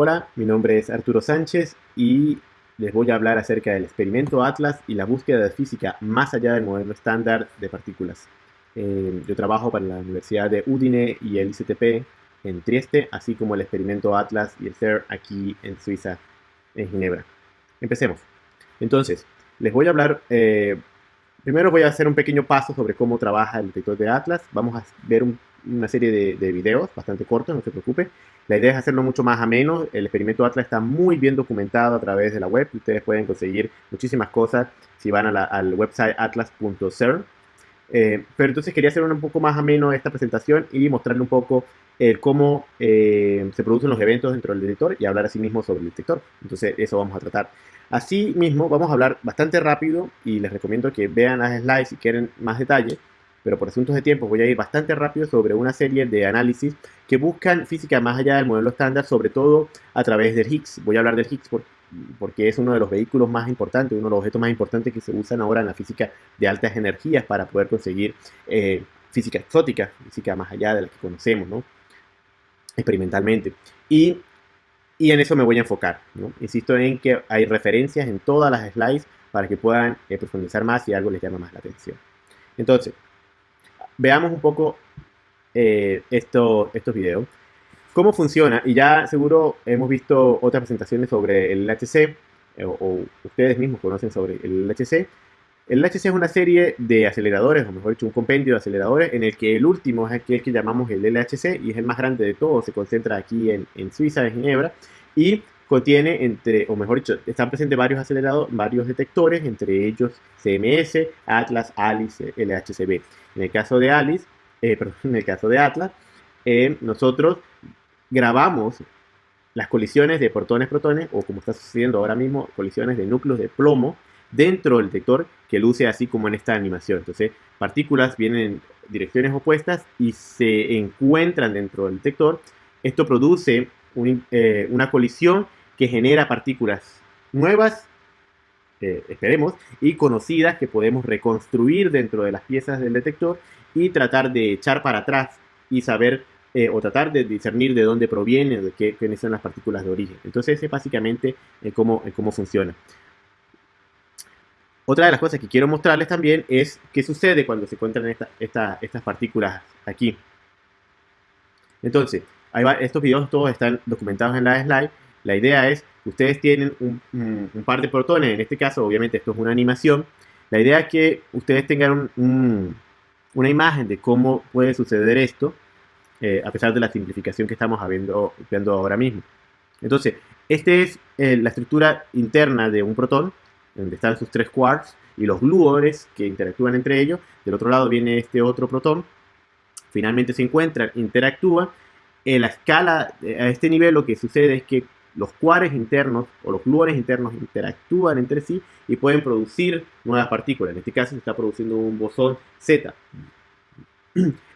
Hola, mi nombre es Arturo Sánchez y les voy a hablar acerca del experimento Atlas y la búsqueda de física más allá del modelo estándar de partículas. Eh, yo trabajo para la Universidad de Udine y el ICTP en Trieste, así como el experimento Atlas y el CER aquí en Suiza, en Ginebra. Empecemos. Entonces, les voy a hablar, eh, primero voy a hacer un pequeño paso sobre cómo trabaja el detector de Atlas. Vamos a ver una serie de, de videos bastante cortos, no se preocupe. La idea es hacerlo mucho más ameno. El experimento Atlas está muy bien documentado a través de la web. Ustedes pueden conseguir muchísimas cosas si van al website atlas.cern. Eh, pero entonces quería hacer un poco más ameno esta presentación y mostrarle un poco eh, cómo eh, se producen los eventos dentro del detector y hablar así mismo sobre el detector. Entonces eso vamos a tratar. Así mismo vamos a hablar bastante rápido y les recomiendo que vean las slides si quieren más detalle pero por asuntos de tiempo voy a ir bastante rápido sobre una serie de análisis que buscan física más allá del modelo estándar, sobre todo a través del Higgs. Voy a hablar del Higgs porque es uno de los vehículos más importantes, uno de los objetos más importantes que se usan ahora en la física de altas energías para poder conseguir eh, física exótica, física más allá de la que conocemos, ¿no? experimentalmente. Y, y en eso me voy a enfocar. ¿no? Insisto en que hay referencias en todas las slides para que puedan eh, profundizar más si algo les llama más la atención. Entonces, veamos un poco eh, esto, estos videos. ¿Cómo funciona? Y ya seguro hemos visto otras presentaciones sobre el LHC, eh, o, ustedes mismos conocen sobre el LHC. El LHC es una serie de aceleradores, o mejor dicho, un compendio de aceleradores, en el que el último es aquel que llamamos el LHC, y es el más grande de todos, se concentra aquí en Suiza, en Ginebra, y contiene entre, o mejor dicho, están presentes varios aceleradores, varios detectores, entre ellos CMS, Atlas, ALICE, LHCb. En el caso de Alice, eh, perdón, en el caso de Atlas, eh, nosotros grabamos las colisiones de protones-protones, o como está sucediendo ahora mismo, colisiones de núcleos de plomo dentro del detector que luce así como en esta animación. Entonces, partículas vienen en direcciones opuestas y se encuentran dentro del detector. Esto produce eh, una colisión que genera partículas nuevas eh, esperemos, y conocidas que podemos reconstruir dentro de las piezas del detector y tratar de echar para atrás y saber eh, o tratar de discernir de dónde proviene, de qué, quiénes son las partículas de origen. Entonces, ese es básicamente eh, cómo, cómo funciona. Otra de las cosas que quiero mostrarles también es qué sucede cuando se encuentran estas partículas aquí. Entonces, estos videos todos están documentados en la slide. La idea es ustedes tienen un, par de protones, en este caso obviamente esto es una animación, la idea es que ustedes tengan una imagen de cómo puede suceder esto, eh, a pesar de la simplificación que estamos viendo, viendo ahora mismo. Entonces, esta es eh, la estructura interna de un protón, donde están sus tres quarks y los gluones que interactúan entre ellos. Del otro lado viene este otro protón. Finalmente se encuentran, interactúan. En la escala, a este nivel lo que sucede es que los cuares internos o los gluones internos interactúan entre sí y pueden producir nuevas partículas. En este caso se está produciendo un bosón Z.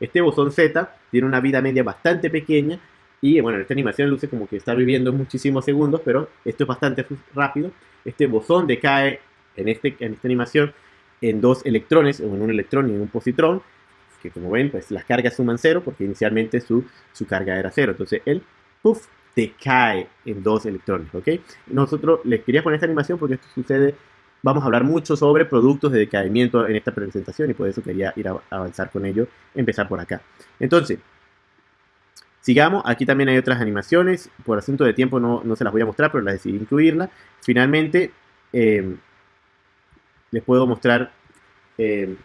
Este bosón Z tiene una vida media bastante pequeña y bueno, en esta animación luce como que está viviendo muchísimos segundos, pero esto es bastante rápido. Este bosón decae en, este, en esta animación en dos electrones, o en un electrón y en un positrón, que como ven, pues las cargas suman cero porque inicialmente su, su carga era cero. Entonces él, puff, decae en dos electrones, ¿ok? Nosotros les quería poner esta animación porque esto sucede, vamos a hablar mucho sobre productos de decaimiento en esta presentación y por eso quería ir a avanzar con ello, empezar por acá. Entonces, sigamos, aquí también hay otras animaciones, por asunto de tiempo no, no se las voy a mostrar, pero las decidí incluirla. Finalmente, em, les puedo mostrar em,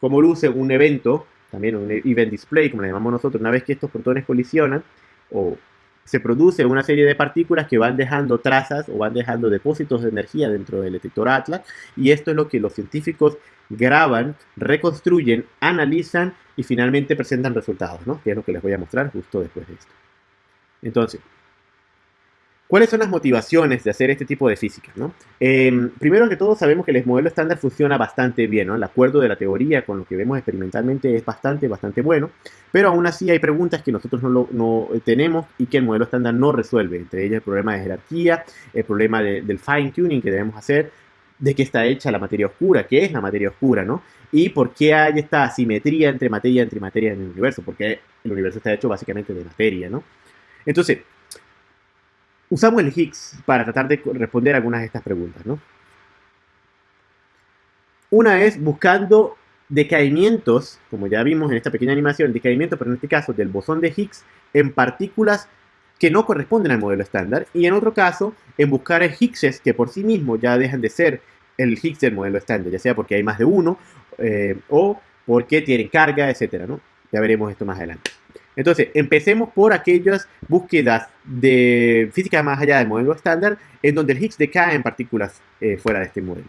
cómo luce un evento, también un event display, como le llamamos nosotros, una vez que estos protones colisionan, o se produce una serie de partículas que van dejando trazas o van dejando depósitos de energía dentro del detector Atlas y esto es lo que los científicos graban, reconstruyen, analizan y finalmente presentan resultados, ¿no? que es lo que les voy a mostrar justo después de esto. Entonces, ¿Cuáles son las motivaciones de hacer este tipo de física? ¿no? Em, primero que todo sabemos que el modelo estándar funciona bastante bien, ¿no? el acuerdo de la teoría con lo que vemos experimentalmente es bastante, bastante bueno, pero aún así hay preguntas que nosotros no, no tenemos y que el modelo estándar no resuelve, entre ellas el problema de jerarquía, el problema del fine tuning que debemos hacer, de qué está hecha la materia oscura, qué es la materia oscura, ¿no? Y por qué hay esta asimetría entre materia y materia en el universo, porque el universo está hecho básicamente de materia, ¿no? Entonces, usamos el Higgs para tratar de responder algunas de estas preguntas, ¿no? Una es buscando decaimientos, como ya vimos en esta pequeña animación, decaimientos, pero en este caso del bosón de Higgs, en partículas que no corresponden al modelo estándar, y en otro caso, en buscar Higgses que por sí mismos ya dejan de ser el Higgs del modelo estándar, ya sea porque hay más de uno, eh, o porque tienen carga, etcétera, ¿no? Ya veremos esto más adelante. Entonces, empecemos por aquellas búsquedas de física más allá del modelo estándar, en donde el Higgs decae en partículas eh, fuera de este modelo.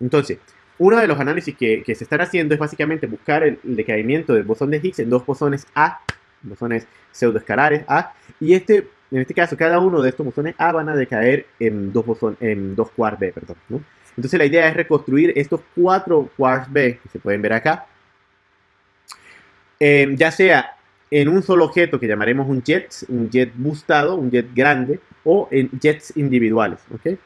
Entonces, uno de los análisis que, se están haciendo es básicamente buscar el, decaimiento del bosón de Higgs en dos bosones A, bosones pseudoescalares A, y este, en este caso, cada uno de estos bosones A van a decaer en dos, bosones, en dos quarks B, perdón. Entonces la idea es reconstruir estos cuatro quarks B, que se pueden ver acá, eh, ya sea en un solo objeto que llamaremos un jet, un jet boostado, un jet grande, o en jets individuales. ¿okay?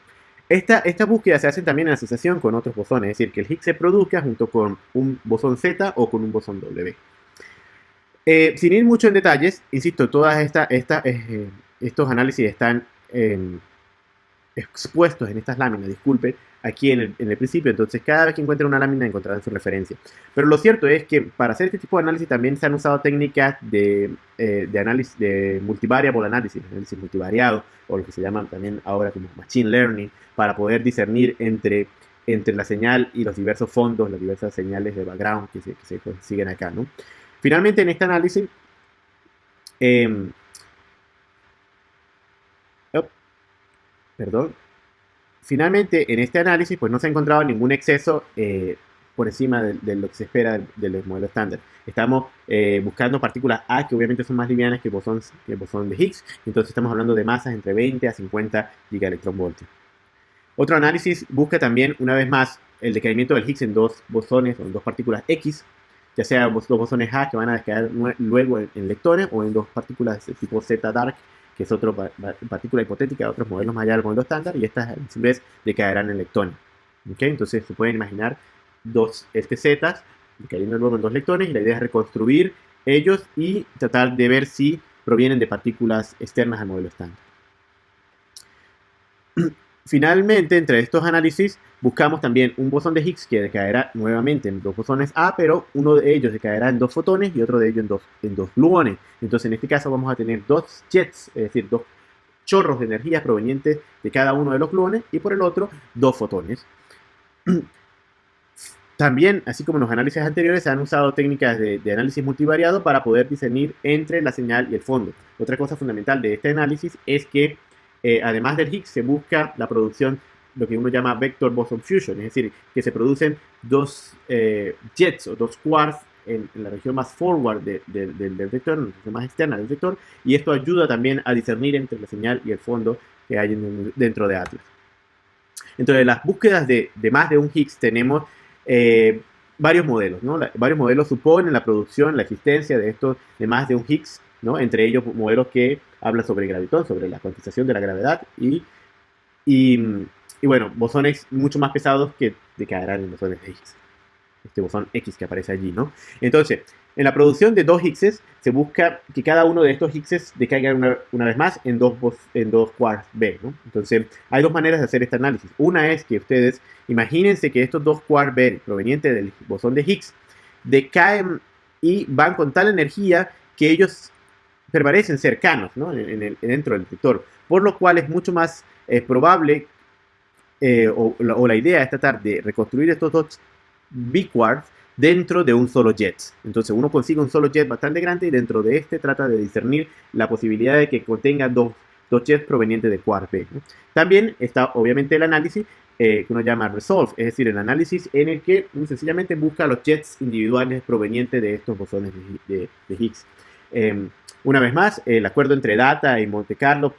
Esta, esta búsqueda se hace también en asociación con otros bosones, es decir, que el Higgs se produzca junto con un bosón Z o con un bosón W. Eh, sin ir mucho en detalles, insisto, todos esta, esta, eh, estos análisis están em, expuestos en estas láminas, disculpe, aquí en el, principio, entonces cada vez que encuentren una lámina encontrarán su referencia. Pero lo cierto es que para hacer este tipo de análisis también se han usado técnicas de, eh, análisis, de multivariable análisis, análisis multivariado, o lo que se llama también ahora como machine learning, para poder discernir entre, entre la señal y los diversos fondos, las diversas señales de background que se, que consiguen acá, ¿no? Finalmente, en este análisis, eh, perdón. Finalmente, en este análisis, pues no se ha encontrado ningún exceso eh, por encima de, lo que se espera del, modelo estándar. Estamos eh, buscando partículas A que obviamente son más livianas que el bosón, de Higgs, entonces estamos hablando de masas entre 20 a 50 gigaelectronvoltios. Otro análisis busca también, una vez más, el decaimiento del Higgs en dos bosones o en dos partículas X, ya sea dos bosones A que van a decaer luego en, en lectones o en dos partículas de tipo Z dark que es otra partícula hipotética de otros modelos más allá del modelo estándar, y estas en vez decaerán en lectones. ¿Okay? Entonces se pueden imaginar dos STZ cayendo luego en dos lectones, y la idea es reconstruir ellos y tratar de ver si provienen de partículas externas al modelo estándar. Finalmente, entre estos análisis, buscamos también un bosón de Higgs que decaerá nuevamente en dos bosones A, pero uno de ellos decaerá en dos fotones y otro de ellos en dos, en gluones. Entonces, en este caso vamos a tener dos jets, es decir, dos chorros de energía provenientes de cada uno de los gluones y por el otro, dos fotones. También, así como en los análisis anteriores, se han usado técnicas de, análisis multivariado para poder discernir entre la señal y el fondo. Otra cosa fundamental de este análisis es que eh, además del Higgs, se busca la producción, lo que uno llama vector boson fusion, es decir, que se producen dos eh, jets o dos quarks en, la región más forward del vector, en la región más externa del vector, y esto ayuda también a discernir entre la señal y el fondo que hay dentro de Atlas. Entonces, las búsquedas de, más de un Higgs tenemos eh, varios modelos, ¿no? varios modelos suponen la producción, la existencia de estos de más de un Higgs entre ellos modelos que hablan sobre gravitón, sobre la cuantización de la gravedad y, y, bueno, bosones mucho más pesados que decaerán en bosones X. Este bosón X que aparece allí, ¿no? Entonces, en la producción de dos Higgses se busca que cada uno de estos Higgses decaiga una, una, vez más en dos, en dos quarks B, ¿no? Entonces, hay dos maneras de hacer este análisis. Una es que ustedes imagínense que estos dos quarks B provenientes del bosón de Higgs decaen y van con tal energía que ellos permanecen cercanos ¿no? en, el, dentro del detector, por lo cual es mucho más eh, probable eh, o, la, idea es tratar de reconstruir estos dos B-quarks dentro de un solo jet. Entonces uno consigue un solo jet bastante grande y dentro de este trata de discernir la posibilidad de que contenga dos, dos jets provenientes de quark B. También está obviamente el análisis eh, que uno llama resolve, es decir, el análisis en el que sencillamente busca los jets individuales provenientes de estos bosones de, de Higgs. Em, una vez más, el acuerdo entre Data y Monte Carlo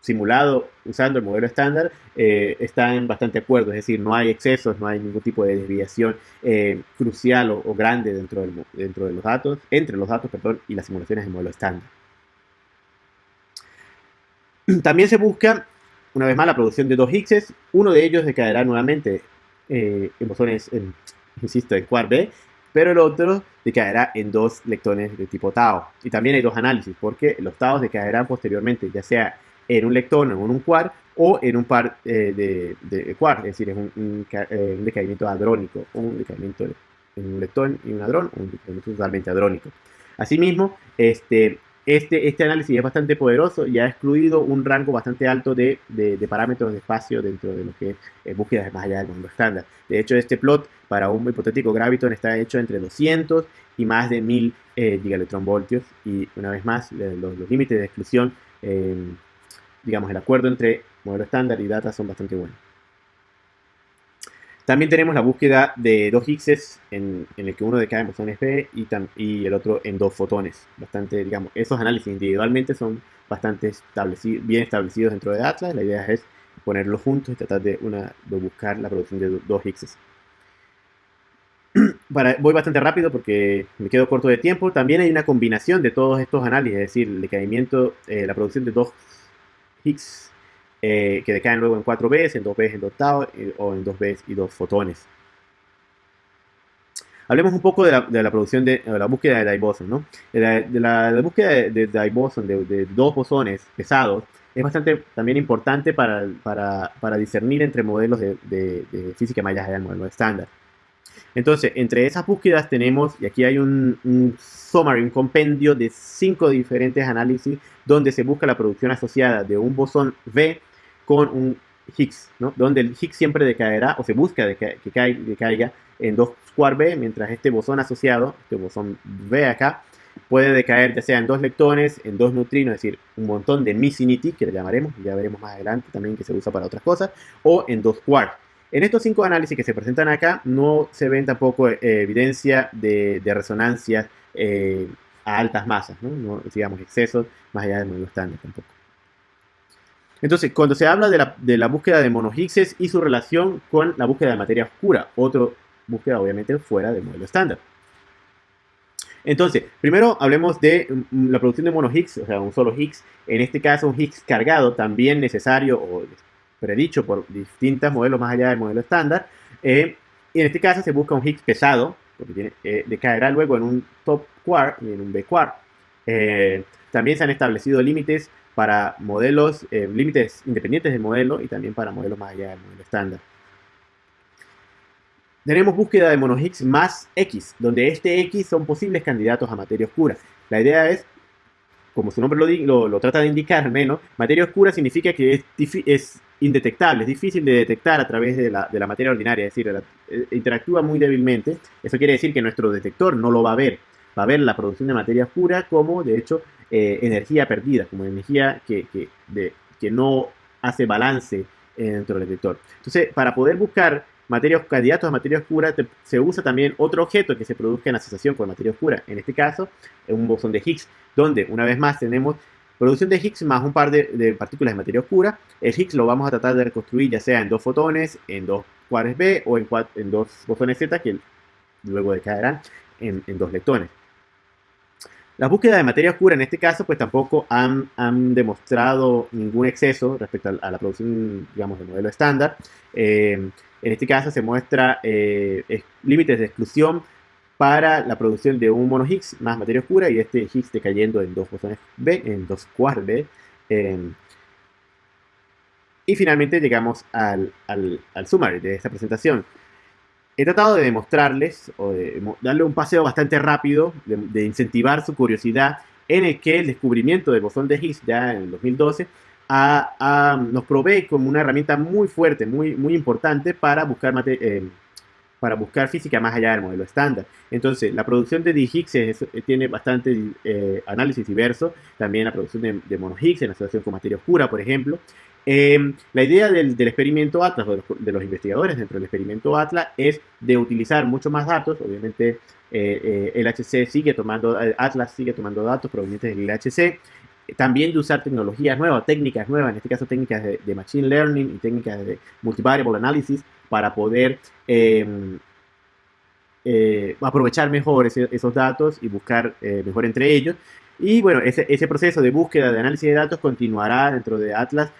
simulado usando el modelo estándar eh, está en bastante acuerdo, es decir, no hay excesos, no hay ningún tipo de desviación eh, crucial o, grande dentro, de los datos, entre los datos y las simulaciones del modelo estándar. También se busca, una vez más, la producción de dos Higgses, uno de ellos decaerá nuevamente eh, en bosones, insisto, en quark B, pero el otro decaerá en dos lectones de tipo Tau. Y también hay dos análisis, porque los Tau decaerán posteriormente, ya sea en un lectón o en un quad o en un par eh, de, de es decir, es un, un, eh, un decaimiento hadrónico, un decaimiento en un lectón y un hadrón, un decaimiento totalmente hadrónico. Asimismo, este, este, este análisis es bastante poderoso y ha excluido un rango bastante alto de, de, parámetros de espacio dentro de lo que es eh, búsquedas más allá del mundo estándar. De hecho, este plot para un hipotético graviton está hecho entre 200 y más de 1000 eh, gigaelectronvoltios y una vez más los, los límites de exclusión, eh, digamos el acuerdo entre modelo estándar y data son bastante buenos. También tenemos la búsqueda de dos Higgses en, el que uno decae en bosones B y, el otro en dos fotones. Bastante, digamos, esos análisis individualmente son bastante bien establecidos dentro de Atlas. La idea es ponerlos juntos y tratar de, una, de buscar la producción de dos. Para, voy bastante rápido porque me quedo corto de tiempo. También hay una combinación de todos estos análisis, es decir, el decaimiento, eh, la producción de dos Higgs eh, que decaen luego en 4 Bs, en 2 Bs en octavo eh, o en 2 Bs y 2 fotones. Hablemos un poco de la, producción de, la búsqueda de diboson, ¿no? De la, búsqueda de, diboson, de, dos bosones pesados, es bastante también importante para, para, discernir entre modelos de, física más allá del modelo estándar. Entonces, entre esas búsquedas tenemos, y aquí hay un, un summary, un compendio de cinco diferentes análisis donde se busca la producción asociada de un bosón V con un Higgs, ¿no? donde el Higgs siempre decaerá o se busca que, caiga, en 2 quark B, mientras este bosón asociado, este bosón V acá, puede decaer ya sea en dos lectones, en dos neutrinos, es decir, un montón de Missinity, que le llamaremos, ya veremos más adelante también que se usa para otras cosas, o en dos quarks. En estos cinco análisis que se presentan acá, no se ven tampoco eh, evidencia de, resonancias eh, a altas masas. ¿no? digamos excesos más allá del modelo estándar tampoco. Entonces, cuando se habla de la, de la búsqueda de monohigses y su relación con la búsqueda de materia oscura, otra búsqueda obviamente fuera del modelo estándar. Entonces, primero hablemos de mm, la producción de mono-Higgs, o sea, un solo Higgs. En este caso, un Higgs cargado, también necesario o predicho por distintos modelos más allá del modelo estándar. Eh, y en este caso se busca un Higgs pesado, porque tiene, eh, decaerá luego en un top quark y en un B quark. Eh, también se han establecido límites para modelos, eh, límites independientes del modelo y también para modelos más allá del modelo estándar. Tenemos búsqueda de mono más X, donde este X son posibles candidatos a materia oscura. La idea es, como su nombre lo, lo, lo trata de indicar al menos, materia oscura significa que es, es, indetectable, es difícil de detectar a través de la, de la materia ordinaria, es decir, eh, interactúa muy débilmente. Eso quiere decir que nuestro detector no lo va a ver, va a ver la producción de materia oscura como, de hecho, eh, energía perdida, como energía que, que, de, que no hace balance dentro del detector. Entonces, para poder buscar materia, candidatos a materia oscura, te, se usa también otro objeto que se produzca en asociación con materia oscura. En este caso, un bosón de Higgs, donde una vez más tenemos producción de Higgs más un par de, de, partículas de materia oscura. El Higgs lo vamos a tratar de reconstruir ya sea en dos fotones, en dos quarks B o en, en dos bosones Z que luego decaerán en, en dos leptones. La búsqueda de materia oscura en este caso pues tampoco han, demostrado ningún exceso respecto a, la producción, digamos, del modelo estándar. Eh, en este caso se muestra eh, límites de exclusión para la producción de un mono Higgs más materia oscura y este Higgs decayendo en dos bosones B, en dos quarks B. Eh, y finalmente llegamos al, al, al summary de esta presentación he tratado de demostrarles o de darle un paseo bastante rápido, de, incentivar su curiosidad en el que el descubrimiento del bosón de Higgs ya en el 2012 a, a, nos provee como una herramienta muy fuerte, muy, muy importante para buscar, eh, para buscar física más allá del modelo estándar. Entonces, la producción de D-Higgs tiene bastante eh, análisis diverso, también la producción de, de mono-Higgs en asociación con materia oscura, por ejemplo, eh, la idea del, experimento Atlas, de los, de los, investigadores dentro del experimento Atlas, es de utilizar mucho más datos. Obviamente, eh, eh, el sigue tomando, Atlas sigue tomando datos provenientes del IHC. También de usar tecnologías nuevas, técnicas nuevas, en este caso técnicas de, Machine Learning y técnicas de Multivariable Analysis para poder em, eh, aprovechar mejor esos datos y buscar eh, mejor entre ellos. Y bueno, ese, proceso de búsqueda de análisis de datos continuará dentro de Atlas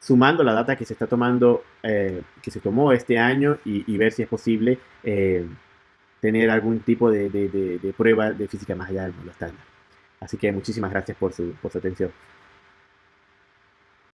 sumando la data que se está tomando, eh, que se tomó este año y, ver si es posible eh, tener algún tipo de, de, de, de, prueba de física más allá del mundo estándar. Así que muchísimas gracias por su, por su atención.